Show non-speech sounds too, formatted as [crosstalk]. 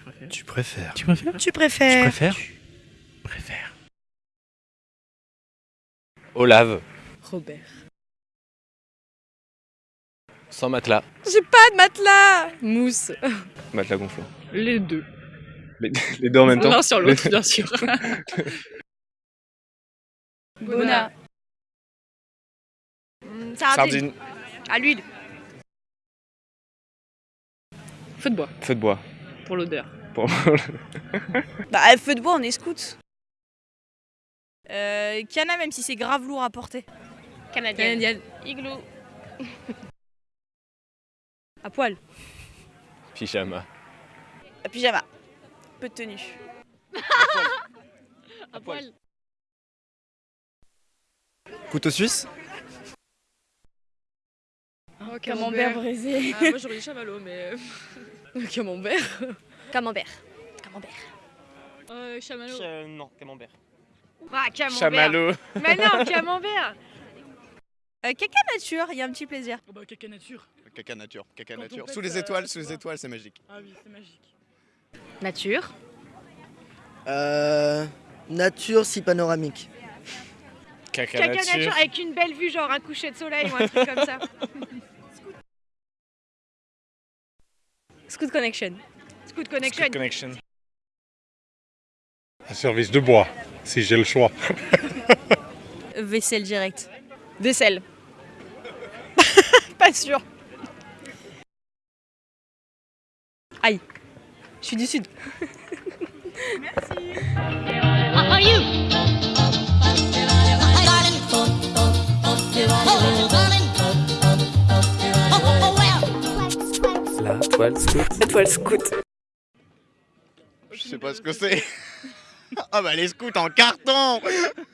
Tu préfères Tu préfères. Tu préfères Tu préfères préfères Préfère. Olave, Robert. sans matelas, J'ai pas de matelas Mousse. matelas gonflant. Les deux. Les, les deux en même temps L'un sur l'autre, bien sûr. [laughs] Bona. Hum, Sardine, À l'huile. Feu de bois, feu de bois. Pour l'odeur. Pour- [laughs] Bah, feu de bois, on est scout. Euh, Cana, même si c'est grave lourd à porter. Canadienne. Igloo. à poil. Pyjama. À pyjama. Peu de tenue. [laughs] À poil. Couteau suisse Oh, Camembert braisé. Ah, moi j'aurais dit [laughs] chamallow, mais. camembert. Camembert. Camembert. Euh, chamallow. non, camembert. Ah, camembert. Chamallow. Mais non, camembert. Euh, caca nature, il y a un petit plaisir. Oh bah, caca nature. Caca nature, caca Quand nature. pète, Sous les euh, étoiles, sous les étoiles, c'est magique. Ah oui, c'est magique. Nature. Euh, nature si panoramique. Caca, Caca nature. nature avec une belle vue, genre un coucher de soleil ou un truc comme ça. [laughs] Scoot Connection. Scoot Connection. Scoot Connection. Un service de bois, si j'ai le choix. [laughs] Vaisselle directe. Vaisselle. [laughs] Pas sûr. Je suis du sud. La toile scout. Étoile scout. Je sais pas ce que c'est. [laughs] Ah bah les scouts en carton [laughs]